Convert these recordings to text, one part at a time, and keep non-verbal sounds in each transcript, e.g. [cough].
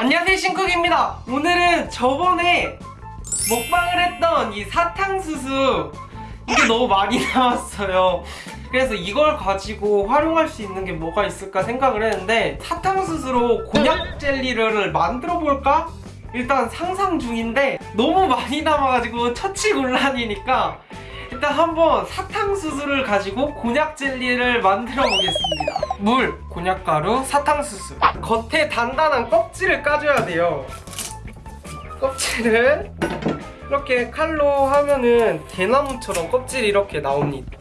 안녕하세요 신쿡입니다. 오늘은 저번에 먹방을 했던 이 사탕수수. 이게 너무 많이 [laughs] 나왔어요. 그래서 이걸 가지고 활용할 수 있는 게 뭐가 있을까 생각을 했는데 사탕수수로 곤약 젤리를 만들어 볼까? 일단 상상 중인데 너무 많이 남아가지고 처치곤란이니까 일단 한번 사탕수수를 가지고 곤약 젤리를 만들어 보겠습니다. 물, 곤약가루, 사탕수수 겉에 단단한 껍질을 까줘야 돼요. 껍질을 이렇게 칼로 하면은 대나무처럼 껍질이 이렇게 나옵니다.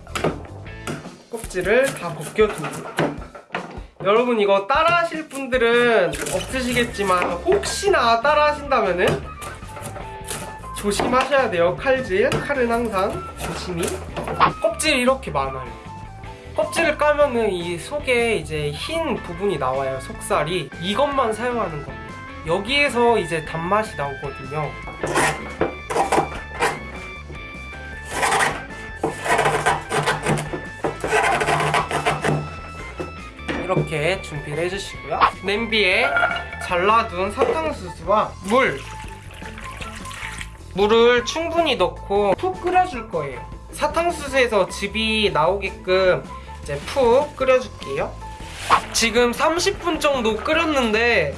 껍질을 다 벗겨줍니다. 여러분 이거 따라 하실 분들은 없으시겠지만 혹시나 따라 하신다면은 조심하셔야 돼요. 칼질 칼은 항상 조심히. 껍질이 이렇게 많아요. 껍질을 까면은 이 속에 이제 흰 부분이 나와요 속살이. 이것만 사용하는 겁니다. 여기에서 이제 단맛이 나오거든요. 이렇게 준비를 해주시고요. 냄비에 잘라둔 사탕수수와 물 물을 충분히 넣고 푹 끓여줄 거예요. 사탕수수에서 즙이 나오게끔 이제 푹 끓여줄게요. 지금 30분 정도 끓였는데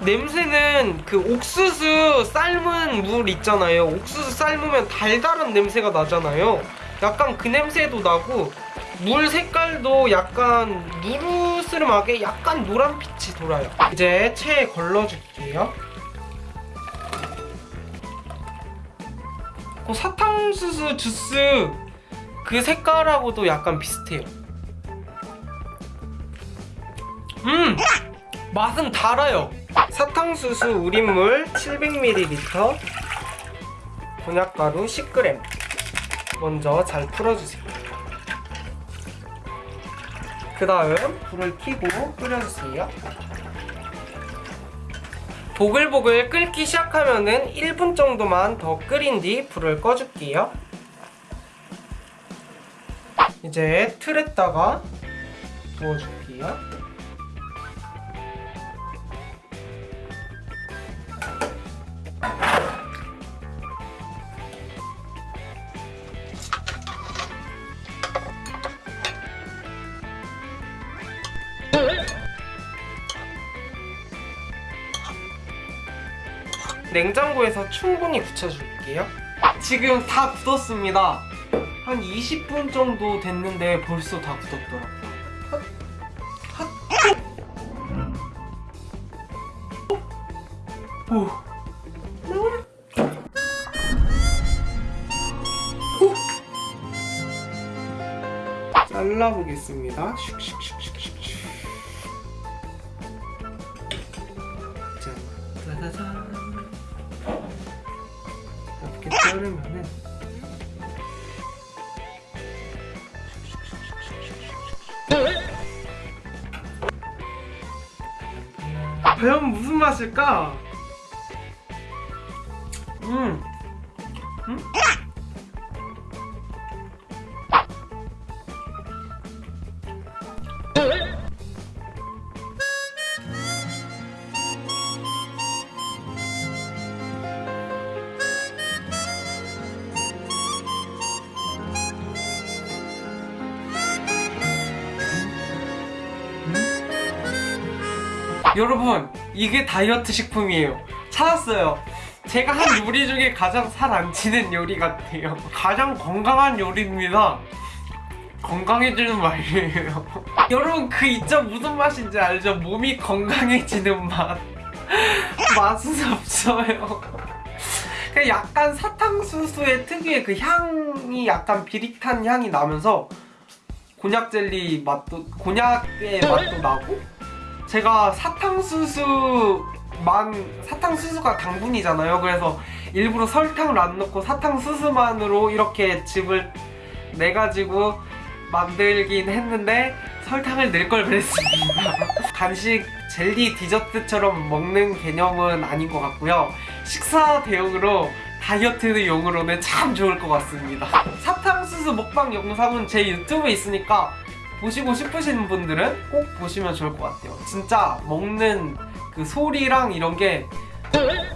냄새는 그 옥수수 삶은 물 있잖아요. 옥수수 삶으면 달달한 냄새가 나잖아요. 약간 그 냄새도 나고 물 색깔도 약간 누르스름하게 약간 노란빛이 돌아요. 이제 체에 걸러줄게요 어, 사탕수수 주스 그 색깔하고도 약간 비슷해요. 음! 맛은 달아요. 사탕수수 우린물 700ml 곤약가루 10g 먼저 잘 풀어주세요. 그 다음 불을 켜고 끓여주세요 보글보글 끓기 시작하면은 1분 정도만 더 끓인 뒤 불을 꺼줄게요. 이제 틀에다가 부어줄게요 냉장고에서 충분히 굳혀줄게요. 지금 다 굳었습니다. 한 20분 정도 됐는데 벌써 다 굳었더라고요. 잘라보겠습니다. 슉슉슉슉슉 이렇게 자르면은 과연 무슨 맛일까? 음. 음? 여러분 이게 다이어트 식품이에요. 찾았어요. 제가 한 요리 중에 가장 살 안 찌는 요리 같아요. 가장 건강한 요리입니다. 건강해지는 말이에요. [laughs] 여러분 그 이점 무슨 맛인지 알죠? 몸이 건강해지는 맛. [laughs] 맛은 없어요. 약간 사탕수수의 특유의 그 향이 약간 비릿한 향이 나면서 곤약 젤리 맛도 곤약의 맛도 나고 제가 사탕수수만 사탕수수가 당분이잖아요. 그래서 일부러 설탕을 안 넣고 사탕수수만으로 이렇게 즙을 내가지고 만들긴 했는데 설탕을 넣을 걸 그랬습니다. [laughs] 간식 젤리 디저트처럼 먹는 개념은 아닌 것 같고요. 식사 대용으로 다이어트용으로는 참 좋을 것 같습니다. 사탕수수 먹방 영상은 제 유튜브에 있으니까 보시고 싶으신 분들은 꼭 보시면 좋을 것 같아요 진짜 먹는 그그 소리랑 이런 게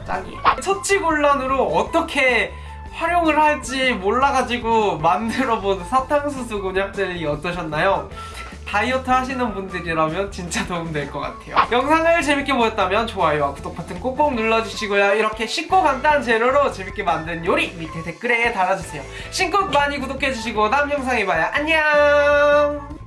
짱이에요. 처치곤란으로 어떻게 활용을 할지 몰라가지고 만들어본 사탕수수 곤약 젤리 어떠셨나요? 다이어트 하시는 분들이라면 진짜 도움될 것 같아요. 영상을 재밌게 보셨다면 좋아요와 구독 버튼 꼭꼭 눌러주시고요. 이렇게 쉽고 간단한 재료로 재밌게 만든 요리 밑에 댓글에 달아주세요. 신곡 많이 구독해주시고 다음 영상에 봐요. 안녕!